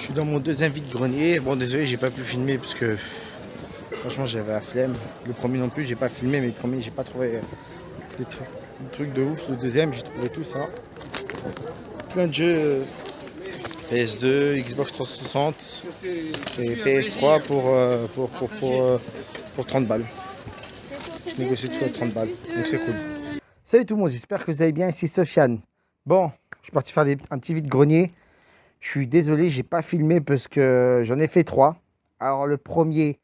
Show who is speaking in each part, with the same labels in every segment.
Speaker 1: Je suis dans mon deuxième vide-grenier. Bon, désolé, j'ai pas pu filmer parce que franchement, j'avais la flemme. Le premier non plus, j'ai pas filmé, mais le premier, j'ai pas trouvé euh, des trucs, de ouf. Le deuxième, j'ai trouvé tout ça. Plein de jeux euh, PS2, Xbox 360 et PS3 pour, euh, pour, pour, pour, 30 balles. Négocier tout à 30 balles, donc c'est cool. Salut tout le monde, j'espère que vous allez bien. Ici Sofiane. Bon, je suis parti faire un petit vide-grenier. Je suis désolé, j'ai pas filmé parce que j'en ai fait trois. Alors le premier,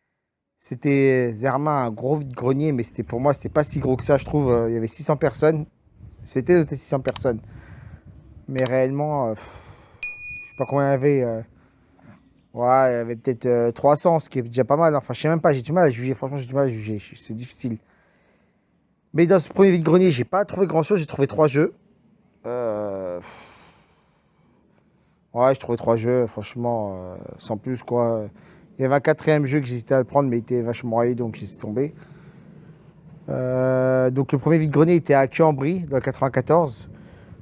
Speaker 1: c'était Zerma, un gros grenier, mais c'était pour moi, c'était pas si gros que ça, je trouve. Euh, il y avait 600 personnes. C'était noté 600 personnes. Mais réellement, euh, je sais pas combien il y avait. Euh, ouais, il y avait peut-être 300, ce qui est déjà pas mal. Enfin, je sais même pas, j'ai du mal à juger. Franchement, j'ai du mal à juger. C'est difficile. Mais dans ce premier vide-grenier, j'ai pas trouvé grand-chose. J'ai trouvé trois jeux. Ouais, je trouvais trois jeux, franchement, euh, sans plus quoi. Il y avait un quatrième jeu que j'hésitais à prendre, mais il était vachement raillé, donc j'ai tombé. Euh, donc le premier vide-grenier était à Cuambry, dans le 94.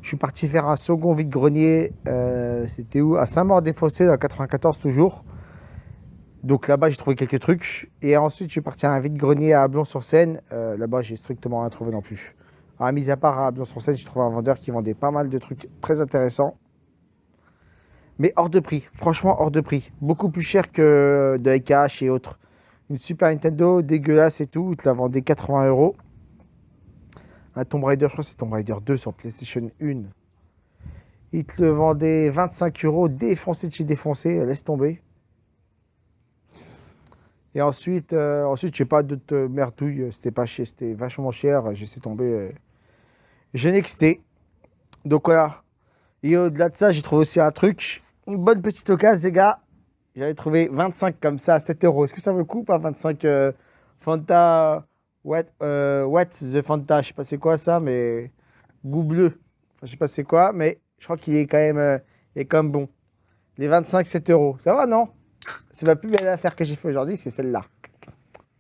Speaker 1: Je suis parti faire un second vide-grenier, euh, c'était où? À Saint-Maur-des-Fossés, dans le 94 toujours. Donc là-bas, j'ai trouvé quelques trucs. Et ensuite, je suis parti à un vide-grenier à Ablon-sur-Seine. là-bas, j'ai strictement rien trouvé non plus. À mis à part à Ablon-sur-Seine, j'ai trouvé un vendeur qui vendait pas mal de trucs très intéressants mais hors de prix. Franchement, hors de prix. Beaucoup plus cher que de cash et autres. Une Super Nintendo dégueulasse et tout, il te la vendait 80 euros. Un Tomb Raider, je crois que c'est Tomb Raider 2 sur PlayStation 1. Il te le vendait 25 euros, défoncé de chez défoncé, laisse tomber. Et ensuite, euh, ensuite je sais pas d'autres merdouilles, c'était pas cher, c'était vachement cher, j'ai laissé tomber. Euh, j'ai nexté. Donc voilà. Et au-delà de ça, j'ai trouvé aussi un truc une bonne petite occasion, les gars. J'avais trouvé 25 comme ça à 7 euros. Est-ce que ça vaut le coup pas 25 euh, Fanta what, euh, what the Fanta? Je sais pas c'est quoi ça, mais goût bleu. je sais pas c'est quoi, mais je crois qu'il est quand même, euh, est quand même bon. Les 25, 7 euros. Ça va, non? C'est ma plus belle affaire que j'ai fait aujourd'hui, c'est celle-là.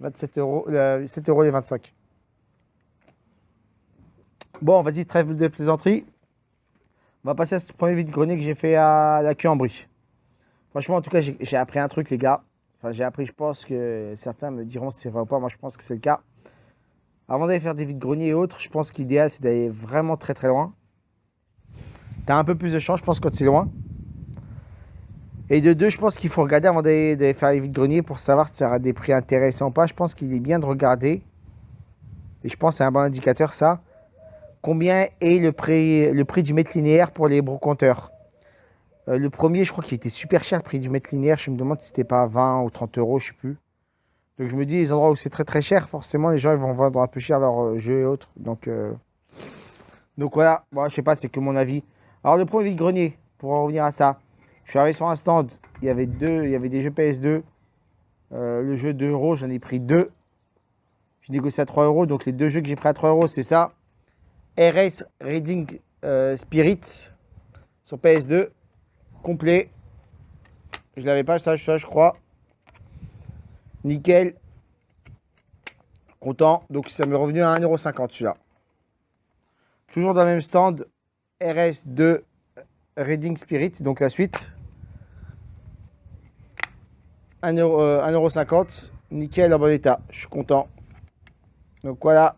Speaker 1: 27 euros, 7 euros les 25. Bon, vas-y, trêve de plaisanterie. On va passer à ce premier vide-grenier que j'ai fait à la Cuambry. Franchement, en tout cas, j'ai appris un truc, les gars. Enfin, j'ai appris, je pense que certains me diront si c'est vrai ou pas. Moi, je pense que c'est le cas. Avant d'aller faire des vides-greniers et autres, je pense qu'idéal, c'est d'aller vraiment très très loin. Tu as un peu plus de chance, je pense, quand c'est loin. Et de deux, je pense qu'il faut regarder avant d'aller faire les vides-greniers pour savoir si ça aura des prix intéressants ou pas. Je pense qu'il est bien de regarder. Et je pense que c'est un bon indicateur, ça. Combien est le prix, du mètre linéaire pour les brocanteurs euh, Le premier, je crois qu'il était super cher, le prix du mètre linéaire. Je me demande si c'était pas 20 ou 30 euros, je sais plus. Donc je me dis, les endroits où c'est très très cher, forcément, les gens vont vendre un peu cher leurs euh, jeux et autres. Donc, euh, donc voilà, bon, je sais pas, c'est que mon avis. Alors le premier vide-grenier, pour en revenir à ça, je suis arrivé sur un stand, il y avait deux, il y avait des jeux PS2. le jeu 2 euros, j'en ai pris deux. Je négocie à 3 euros, donc les deux jeux que j'ai pris à 3 euros, c'est ça. RS Reading euh, Spirit sur PS2 complet. Je l'avais pas ça, je crois. Nickel. Content. Donc ça m'est revenu à 1,50€ celui-là. Toujours dans le même stand. RS2 Reading Spirit, donc la suite. 1,50€. Euh, Nickel en bon état. Je suis content. Donc voilà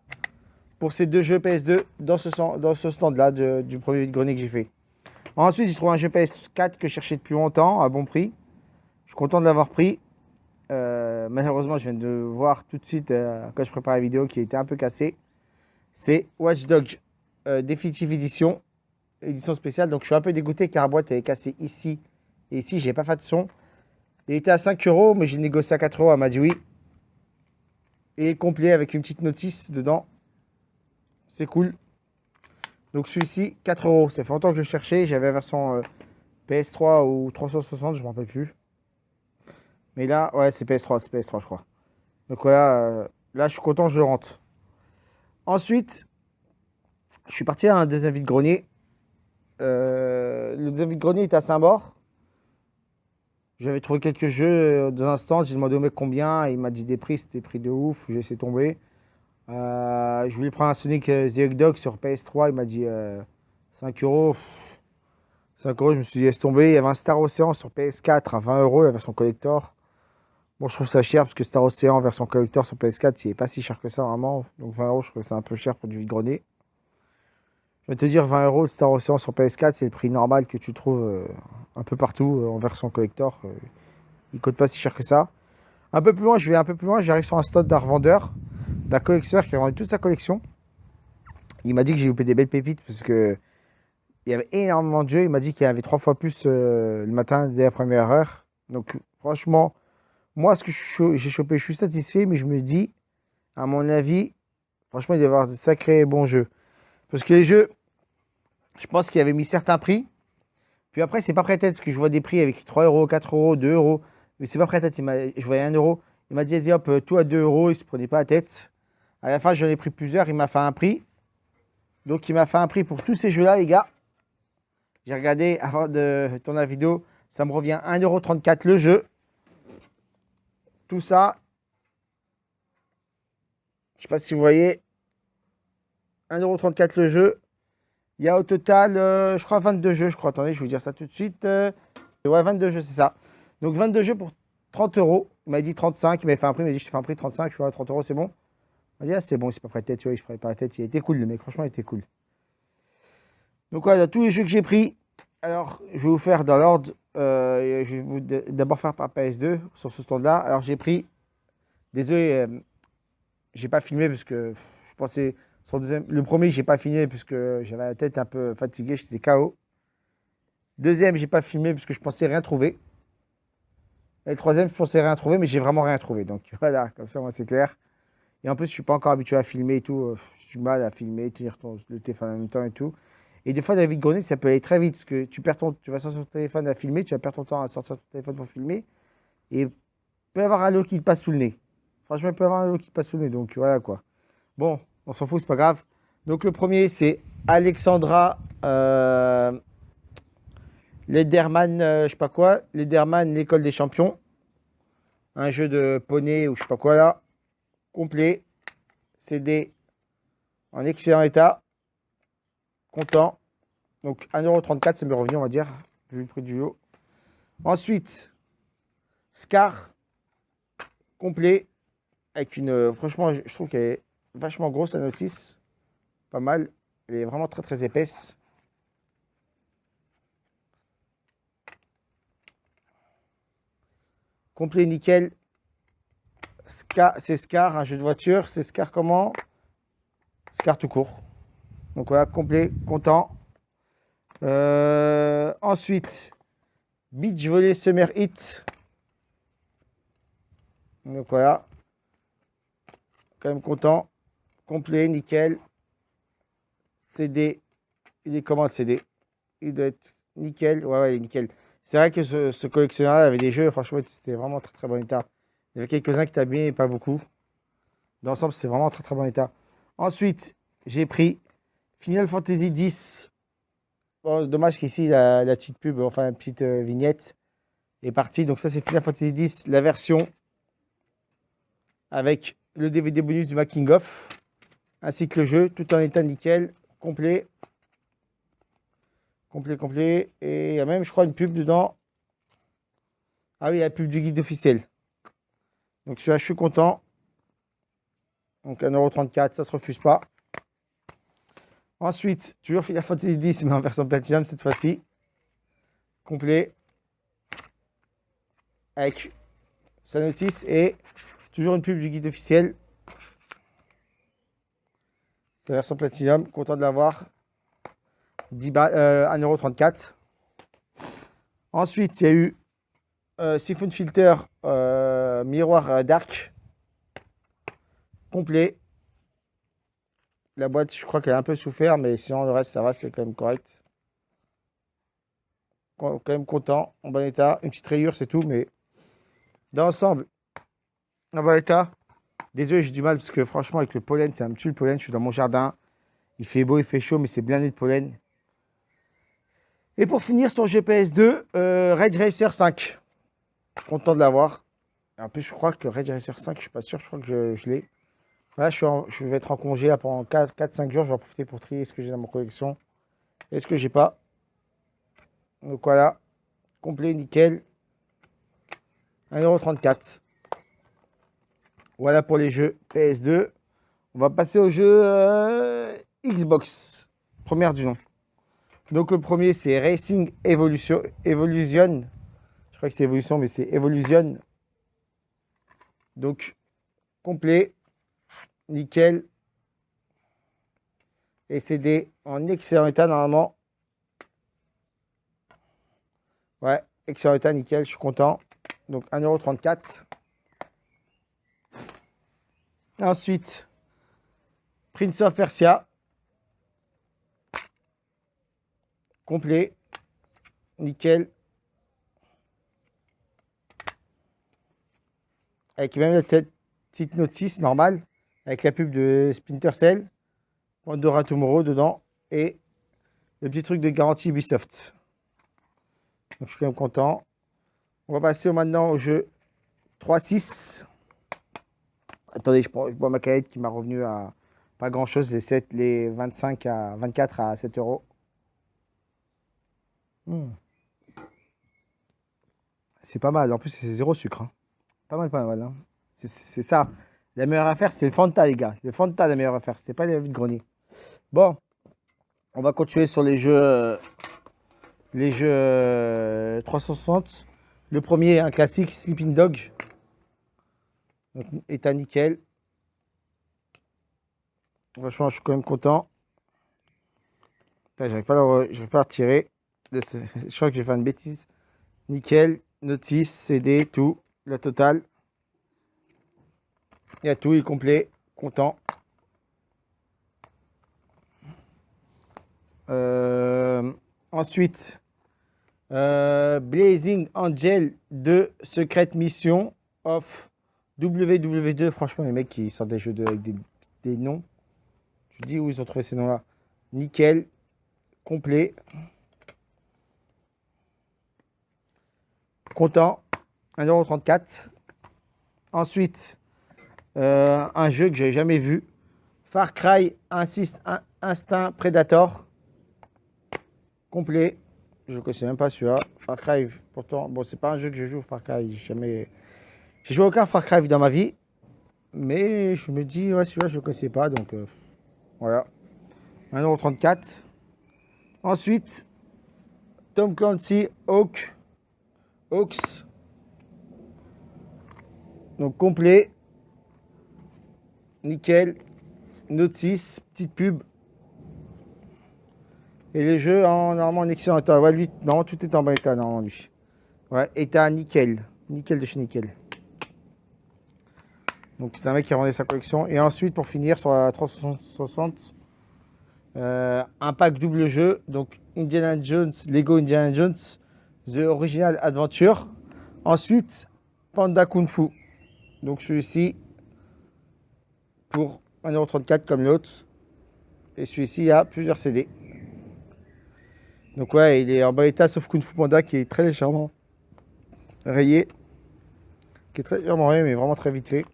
Speaker 1: pour ces deux jeux PS2 dans ce, stand-là du premier vide-grenier que j'ai fait. Ensuite, j'ai trouvé un jeu PS4 que je cherchais depuis longtemps, à bon prix. Je suis content de l'avoir pris. Euh, malheureusement, je viens de voir tout de suite, euh, quand je prépare la vidéo, qui était un peu cassé. C'est Watch Dogs euh, Definitive Edition, édition spéciale. Donc, je suis un peu dégoûté car la boîte est cassée ici et ici. J'ai pas fait de son. Il était à 5 euros, mais j'ai négocié à 4 euros. Elle m'a dit oui. Et complet avec une petite notice dedans. C'est cool. Donc celui-ci, 4 euros. Ça fait longtemps que je cherchais. J'avais la version euh, PS3 ou 360, je ne me rappelle plus. Mais là, ouais, c'est PS3, c'est PS3, je crois. Donc voilà, euh, là, je suis content, je rentre. Ensuite, je suis parti à un deuxième vide-grenier. Euh, le deuxième vide-grenier est à Saint-Maur. J'avais trouvé quelques jeux dans un. J'ai demandé au mec combien. Il m'a dit des prix, c'était prix de ouf. J'ai laissé tomber. Euh, je voulais prendre un Sonic euh, the Dog sur PS3, il m'a dit 5 euh, euros. 5 euros, je me suis dit, laisse tomber. Il y avait un Star Ocean sur PS4 à 20 euros, la version collector. Bon, je trouve ça cher parce que Star Ocean version collector sur PS4, il n'est pas si cher que ça vraiment. Donc 20 euros, je trouve ça un peu cher pour du vide-grenier. Je vais te dire, 20 euros de Star Ocean sur PS4, c'est le prix normal que tu trouves euh, un peu partout en version collector. Il ne coûte pas si cher que ça. Un peu plus loin, je vais un peu plus loin, j'arrive sur un stade d'un revendeur, d'un collectionneur qui a vendu toute sa collection. Il m'a dit que j'ai loupé des belles pépites parce que il y avait énormément de jeux. Il m'a dit qu'il y avait trois fois plus le matin dès la première heure. Donc franchement, moi ce que j'ai chopé, je suis satisfait, mais je me dis, à mon avis, franchement, il doit y avoir de sacrés bons jeux. Parce que les jeux, je pense qu'il avait mis certains prix. Puis après, c'est pas prêt tête, parce que je vois des prix avec 3 euros, 4 euros, 2 euros. Mais c'est pas prêt tête. Je voyais 1 euro. Il m'a dit, hop, tout à 2 euros. Il se prenait pas la tête. À la fin, j'en ai pris plusieurs. Il m'a fait un prix. Donc, il m'a fait un prix pour tous ces jeux-là, les gars. J'ai regardé avant de tourner la vidéo. Ça me revient 1,34€ le jeu. Tout ça. Je sais pas si vous voyez. 1,34€ le jeu. Il y a au total, euh, je crois, 22 jeux, je crois. Attendez, je vais vous dire ça tout de suite. Euh, ouais, 22 jeux, c'est ça. Donc 22 jeux pour 30 euros. Il m'a dit 35, il m'a fait un prix, il m'a dit je te fais un prix 35, je fais 30 euros, c'est bon. Il c'est bon, c'est pas prêt de tête, tu vois, prends pas la tête. Il était cool, le mec, franchement, il était cool. Donc voilà, tous les jeux que j'ai pris, alors je vais vous faire dans l'ordre. Euh, je vais d'abord faire par PS2 sur ce stand-là. Alors j'ai pris, désolé, j'ai pas filmé parce que je pensais le premier, j'ai pas filmé puisque j'avais la tête un peu fatiguée, j'étais KO. Deuxième, j'ai pas filmé parce que je pensais rien trouver. Et le troisième, je pensais rien trouver, mais j'ai vraiment rien trouvé. Donc voilà, comme ça, moi, c'est clair. Et en plus, je suis pas encore habitué à filmer et tout. Euh, j'ai du mal à filmer, tenir ton, le téléphone en même temps et tout. Et des fois, David Grenet, ça peut aller très vite parce que tu perds ton, tu vas sortir ton téléphone à filmer, tu vas perdre ton temps à sortir ton téléphone pour filmer. Et il peut y avoir un lot qui te passe sous le nez. Franchement, il peut y avoir un lot qui te passe sous le nez. Donc voilà quoi. Bon, on s'en fout, c'est pas grave. Donc le premier, c'est Alexandra euh, Lederman, euh, je sais pas quoi, Lederman, l'école des champions. Un jeu de poney ou je sais pas quoi là. Complet. CD en excellent état. Content. Donc 1,34€, c'est mes revenus, on va dire, vu le prix du lot. Ensuite, Scar complet avec une franchement je trouve qu'elle est vachement grosse la notice. Pas mal. Elle est vraiment très très épaisse. Complet nickel. C'est Scar, un jeu de voiture. C'est Scar comment? Scar tout court. Donc voilà, complet, content. Euh, ensuite, Beach Volley Summer Hit. Donc voilà. Quand même content complet, nickel. CD, il est comment le CD Il doit être nickel. Ouais, ouais, il est nickel. C'est vrai que ce, collectionneur avait des jeux, franchement, c'était vraiment très très bon état. Il y avait quelques-uns qui étaient bien, pas beaucoup. D'ensemble, c'est vraiment très très bon état. Ensuite, j'ai pris Final Fantasy X. dommage qu'ici, la, la, petite pub, enfin la petite euh, vignette est partie. Donc ça, c'est Final Fantasy X, la version avec le DVD bonus du making of ainsi que le jeu, tout en état nickel, complet. Complet, complet. Et il y a même, je crois, une pub dedans. Ah oui, la pub du guide officiel. Donc celui-là, je suis content. Donc 1,34€, ça ne se refuse pas. Ensuite, toujours Final Fantasy 10, mais en version Platinum cette fois-ci. Complet. Avec sa notice et toujours une pub du guide officiel. C'est la version Platinum, content de l'avoir. 1,34€. Euh, Ensuite, il y a eu euh, Siphon Filter euh, Miroir Dark. Complet. La boîte, je crois qu'elle a un peu souffert, mais sinon le reste, ça va, c'est quand même correct. Quand même content, en bon état. Une petite rayure, c'est tout, mais dans l'ensemble, en bon état. Désolé, j'ai du mal parce que franchement, avec le pollen, c'est un petit le pollen. Je suis dans mon jardin. Il fait beau, il fait chaud, mais c'est blindé de pollen. Et pour finir sur GPS 2, euh, Red Racer 5. Content de l'avoir. En plus, je crois que Red Racer 5, je suis pas sûr, je crois que je, l'ai. Là, je, je, vais être en congé pendant 4-5 jours. Je vais en profiter pour trier ce que j'ai dans ma collection et ce que j'ai pas. Donc voilà, complet, nickel. 1,34€. Voilà pour les jeux PS2. On va passer au jeu euh, Xbox. Première du nom. Donc le premier c'est Racing Evolution. Evolution. Je crois que c'est Evolution, mais c'est Evolution. Donc complet, nickel. Et CD en excellent état normalement. Ouais, excellent état, nickel, je suis content. Donc 1,34€. Ensuite, Prince of Persia. Complet. Nickel. Avec même la petite notice normale. Avec la pub de Splinter Cell. Pandora Tomorrow dedans. Et le petit truc de garantie Ubisoft. Donc je suis quand même content. On va passer maintenant au jeu 3-6. Attendez, je, prends, ma canette qui m'a revenu à pas grand chose, les, 7, les 25 à 24 à 7 euros. Hmm. C'est pas mal, en plus c'est zéro sucre. Hein. Pas mal, pas mal. Hein. C'est ça. La meilleure affaire, c'est le Fanta, les gars. Le Fanta, la meilleure affaire. C'était pas les de grenier. Bon, on va continuer sur les jeux, les jeux 360. Le premier, un classique, Sleeping Dog. Donc, état nickel. Franchement, je suis quand même content. J'arrive pas, à pas à retirer. Je crois que j'ai fait une bêtise. Nickel, notice, CD, tout, la totale. Il y a tout, il est complet, content. Euh, ensuite, euh, Blazing Angel 2 Secret Mission of WW2. Franchement, les mecs qui sortent des jeux de, avec des, noms. Tu dis où ils ont trouvé ces noms-là. Nickel. Complet. Content. 1,34€. Ensuite, euh, un jeu que j'ai jamais vu. Far Cry Insist, Instinct Predator. Complet. Je ne connaissais même pas celui-là. Far Cry, pourtant, bon, c'est pas un jeu que je joue, Far Cry. J'ai jamais. J'ai joué aucun Far Cry dans ma vie. Mais je me dis, ouais, celui-là, je ne connaissais pas. Donc, euh, voilà. 1,34€. Ensuite, Tom Clancy Hawk. Hawks. Donc, complet. Nickel. Notice. Petite pub. Et les jeux en normalement en excellent état. Ouais, lui, non, tout est en bon état normalement lui. Ouais, état nickel. Nickel de chez nickel. Donc c'est un mec qui a rendu sa collection. Et ensuite, pour finir, sur la 360, euh, un pack double jeu. Donc Indiana Jones, Lego Indiana Jones, The Original Adventure. Ensuite, Panda Kung Fu. Donc celui-ci, pour 1,34€ comme l'autre. Et celui-ci, a plusieurs CD. Donc ouais, il est en bon état, sauf Kung Fu Panda qui est très légèrement rayé. Qui est très légèrement rayé, mais vraiment très vite fait.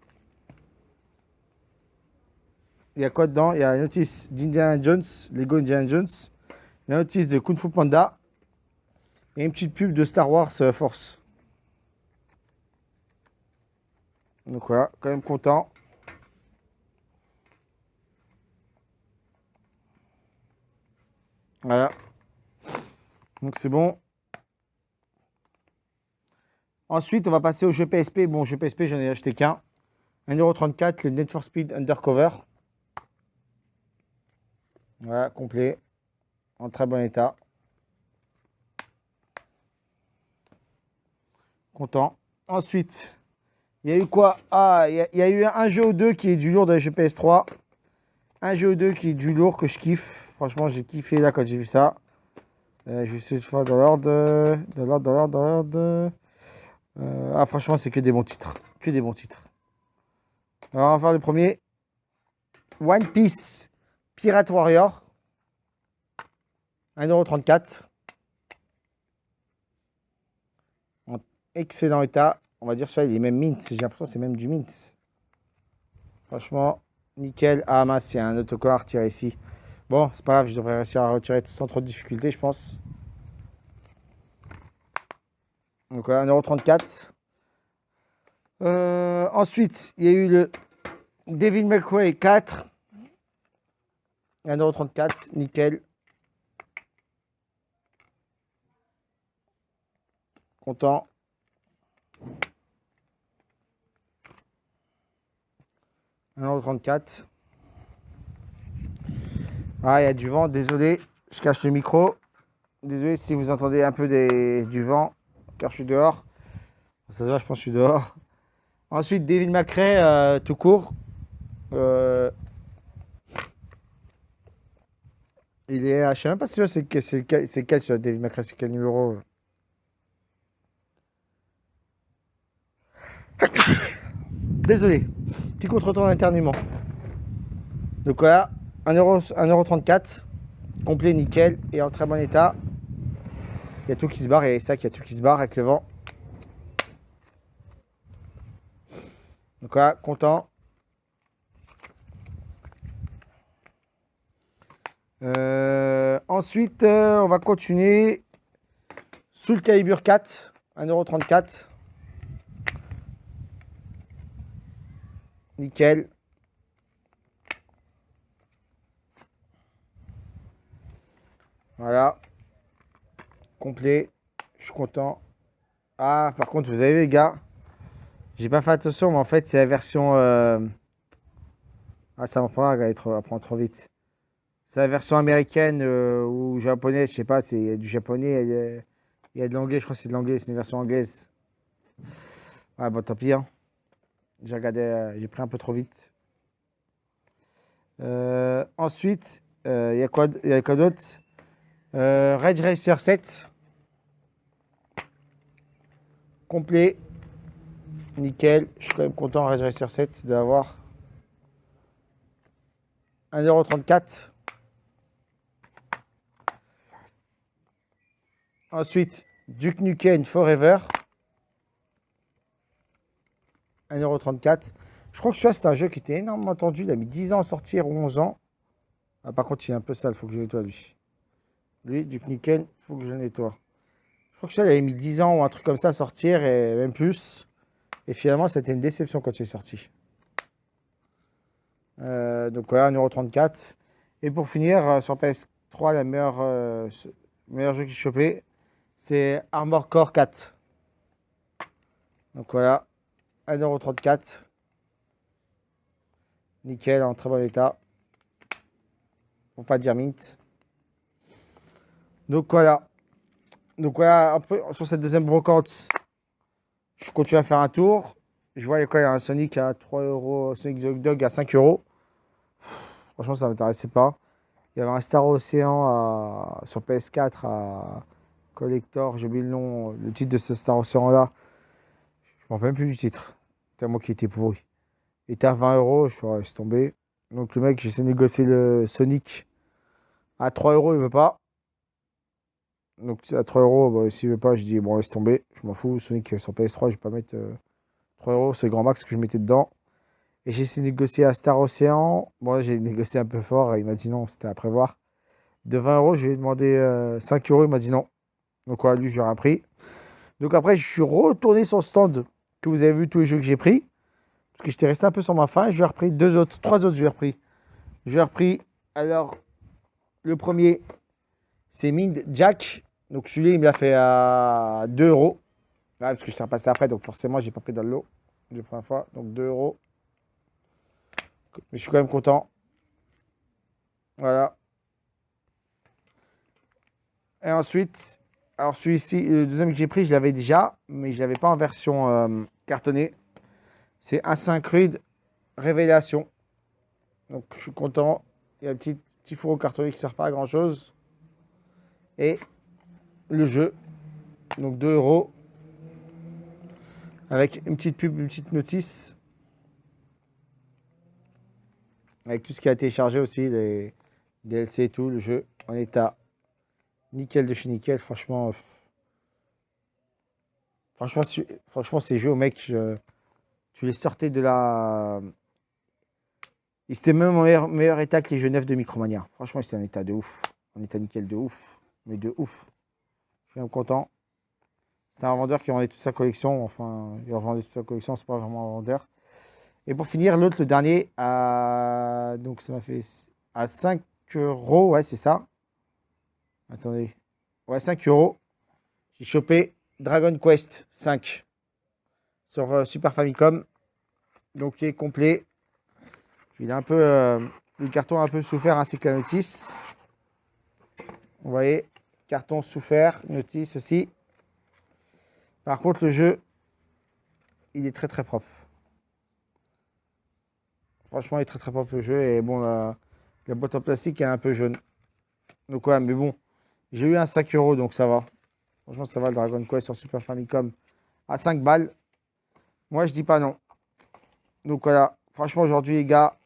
Speaker 1: Il y a quoi dedans? Il y a une notice d'Indiana Jones, Lego Indiana Jones. Une notice de Kung Fu Panda. Et une petite pub de Star Wars euh, Force. Donc voilà, quand même content. Voilà. Donc c'est bon. Ensuite, on va passer au jeu PSP. Bon, jeu PSP, j'en ai acheté qu'un. 1,34€, le Net for Speed Undercover. Voilà, complet. En très bon état. Content. Ensuite, il y a eu quoi? Ah, il y, a eu un jeu ou deux qui est du lourd dans les jeux PS3. Un jeu ou deux qui est du lourd que je kiffe. Franchement, j'ai kiffé là quand j'ai vu ça. Euh, je de faire dans l'ordre. Dans l'ordre, dans l'ordre, dans l'ordre. Euh, ah, franchement, c'est que des bons titres. Que des bons titres. Alors, on va faire le premier. One Piece Pirate Warrior. 1,34€. En excellent état. On va dire ça, il est même mint. J'ai l'impression que c'est même du mint. Franchement, nickel. Ah mince, a un autocollant à retirer ici. Bon, c'est pas grave, je devrais réussir à retirer sans trop de difficulté, je pense. Donc voilà, 1,34€. Euh, ensuite, il y a eu le David McRae 4. 1,34€, nickel. Content. €34. Ah, il y a du vent, désolé, je cache le micro. Désolé si vous entendez un peu des, du vent, car je suis dehors. Ça se voit, je pense que je suis dehors. Ensuite, David McRae, euh, tout court. Euh, il est, je sais même pas si c'est quel, quel sur David McRae, c'est quel numéro Désolé, petit contre-temps d'internement. Donc voilà, 1,34€, complet, nickel et en très bon état. Il y a tout qui se barre et ça, il y a tout qui se barre avec le vent. Donc voilà, content. Euh, ensuite, euh, on va continuer sous le calibre 4, 1,34€. Nickel. Voilà. Complet. Je suis content. Ah, par contre, vous avez vu, les gars, j'ai pas fait attention, mais en fait, c'est la version... Euh, ah, ça m'apprend à, trop, vite. C'est la version américaine euh, ou japonaise, je sais pas, c'est du japonais, il y a, de l'anglais, je crois que c'est de l'anglais, c'est une version anglaise. Ah, bon, tant pis. Hein. J'ai regardé, euh, j'ai pris un peu trop vite. ensuite, il y a quoi, y a quoi d'autre? Euh, Red Racer 7. Complet. Nickel. Je suis quand même content, Red Racer 7, d'avoir 1,34€. Ensuite, Duke Nukem Forever. 1,34€. Je crois que celui-là, c'est un jeu qui était énormément tendu. Il a mis 10 ans à sortir, ou 11 ans. Ah, par contre, il est un peu sale, il faut que je nettoie lui. Lui, du nickel, il faut que je nettoie. Je crois que ça, il avait mis 10 ans ou un truc comme ça à sortir, et même plus. Et finalement, c'était une déception quand il est sorti. Euh, donc voilà, 1,34€. Et pour finir, euh, sur PS3, la meilleure, euh, meilleur jeu que j'ai chopé, c'est Armor Core 4. Donc voilà, 1,34€. Nickel, en très bon état. Pour pas dire mint. Donc voilà. Donc voilà, après, sur cette deuxième brocante, je continue à faire un tour. Je vois, il y a quoi Il y a un Sonic à 3 euros, Sonic the Dog à 5 euros. Franchement, ça ne m'intéressait pas. Il y avait un Star Ocean sur PS4 à Collector, j'ai oublié le nom, le titre de ce Star Ocean là. Même plus du titre. Tellement qu'il était pourri. Il était à 20 euros, je suis tombé. Donc le mec, j'essaie de négocier le Sonic à 3 euros, il veut pas. Donc à 3 euros, bah, s'il veut pas, je dis bon laisse tomber, je m'en fous. Sonic sur PS3, je vais pas mettre 3 euh, euros, c'est grand max que je mettais dedans. Et j'ai essayé de négocier à Star Ocean. Moi, j'ai négocié un peu fort, il m'a dit non, c'était à prévoir. De 20 euros, je lui ai demandé 5 euh, euros, il m'a dit non. Donc voilà, lui, j'ai rien pris. Donc après, je suis retourné sur le stand que vous avez vu tous les jeux que j'ai pris. Parce que j'étais resté un peu sur ma faim. Je lui ai repris deux autres, trois autres, je lui ai repris. Je lui ai repris, alors, le premier, c'est Mind Jack. Donc celui-là, il me l'a fait à 2 euros. parce que je suis repassé après, donc forcément, j'ai pas pris dans le lot la première fois. Donc 2 euros. Mais je suis quand même content. Voilà. Et ensuite, alors celui-ci, le deuxième que j'ai pris, je l'avais déjà, mais je l'avais pas en version euh, cartonnée. C'est un Syncrude Révélation. Donc je suis content. Il y a un petit, petit fourreau cartonné qui ne sert pas à grand chose. Et le jeu. Donc 2 euros. Avec une petite pub, une petite notice. Avec tout ce qui a été chargé aussi, les DLC et tout, le jeu en état nickel de chez nickel. Franchement, franchement, ces jeux, mec, tu les sortais de la... Ils étaient même en meilleur, état que les jeux neufs de Micromania. Franchement, c'est un état de ouf. En état nickel de ouf. Mais de ouf. Je suis content. C'est un vendeur qui vendait toute sa collection. Enfin, il vendait toute sa collection, c'est pas vraiment un vendeur. Et pour finir, l'autre, le dernier, à... donc ça m'a fait à 5 euros, ouais, c'est ça. Attendez. Ouais, 5 euros. J'ai chopé Dragon Quest 5 sur euh, Super Famicom. Donc, il est complet. Il a un peu, euh, le carton un peu souffert ainsi que la notice. Vous voyez, carton souffert, notice aussi. Par contre, le jeu, il est très très propre. Franchement, il est très très propre le jeu. Et bon, la, boîte en plastique est un peu jaune. Donc ouais, mais bon, j'ai eu un 5 euros, donc ça va. Franchement, ça va le Dragon Quest sur Super Famicom à 5 balles. Moi, je dis pas non. Donc voilà, franchement, aujourd'hui, les gars,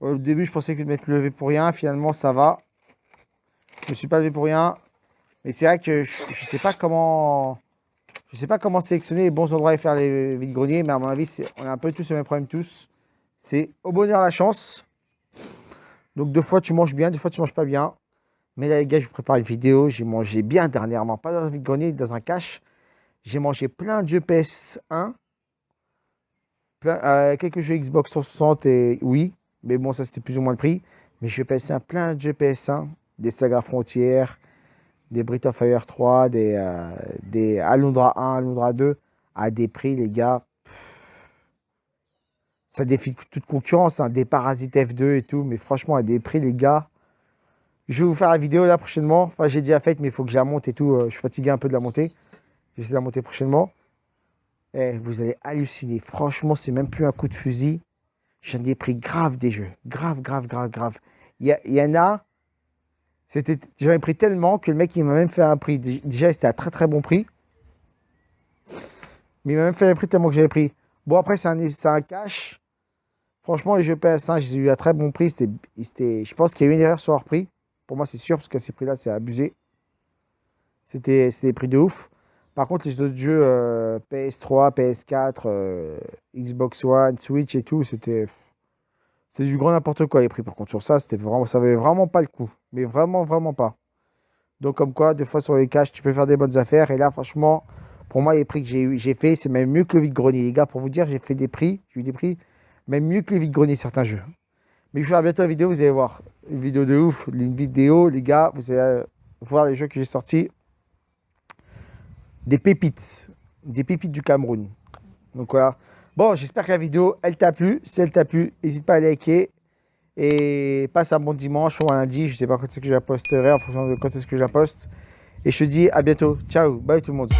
Speaker 1: au début, je pensais que je m'être levé pour rien. Finalement, ça va. Je ne suis pas levé pour rien. Mais c'est vrai que je ne sais pas comment... Je sais pas comment sélectionner les bons endroits et faire les vides greniers, mais à mon avis, on a un peu tous le même problème tous. C'est au bonheur la chance. Donc deux fois tu manges bien, deux fois tu manges pas bien. Mais là les gars, je vous prépare une vidéo. J'ai mangé bien dernièrement, pas dans un vide grenier, dans un cache. J'ai mangé plein de jeux PS1. Euh, quelques jeux Xbox 360 et oui. Mais bon, ça c'était plus ou moins le prix. Mais je PS1, plein de jeux PS1, des Saga Frontières, des Breath of Fire 3, des, euh, des Alundra 1, Alundra 2, à des prix, les gars. Ça défie toute concurrence, hein, des Parasites F2 et tout. Mais franchement, à des prix, les gars. Je vais vous faire la vidéo là prochainement. Enfin, j'ai déjà faite, mais il faut que je la monte et tout. Euh, je suis fatigué un peu de la monter. Je vais essayer de la monter prochainement. Eh, vous allez halluciner. Franchement, c'est même plus un coup de fusil. J'en ai pris grave des jeux. Grave, grave, grave, grave. Il y, en a. J'en ai pris tellement que le mec, il m'a même fait un prix. Déjà, c'était un très, très bon prix. Mais il m'a même fait un prix tellement que j'avais pris. Bon, après, c'est un, cash. Franchement, les jeux PS1, j'ai eu un très bon prix. Je pense qu'il y a eu une erreur sur leur prix. Pour moi, c'est sûr, parce que ces prix-là, c'est abusé. C'était des prix de ouf. Par contre, les autres jeux PS3, PS4, Xbox One, Switch et tout, c'était c'est du grand n'importe quoi les prix. Par contre, sur ça, c'était vraiment, ça avait vraiment pas le coup. Mais vraiment, vraiment pas. Donc, comme quoi, des fois sur les caches, tu peux faire des bonnes affaires. Et là, franchement, pour moi, les prix que j'ai fait, c'est même mieux que le vide-grenier. Les gars, pour vous dire, j'ai fait des prix, j'ai eu des prix, même mieux que les vide-grenier, certains jeux. Mais je vais faire bientôt la vidéo, vous allez voir. Une vidéo de ouf, une vidéo, les gars, vous allez voir les jeux que j'ai sortis des pépites, des pépites du Cameroun. Donc voilà. Bon, j'espère que la vidéo, elle t'a plu. Si elle t'a plu, n'hésite pas à liker. Et passe un bon dimanche ou un lundi. Je ne sais pas quand est-ce que je la posterai, en fonction de quand est-ce que je la poste. Et je te dis à bientôt. Ciao, bye tout le monde.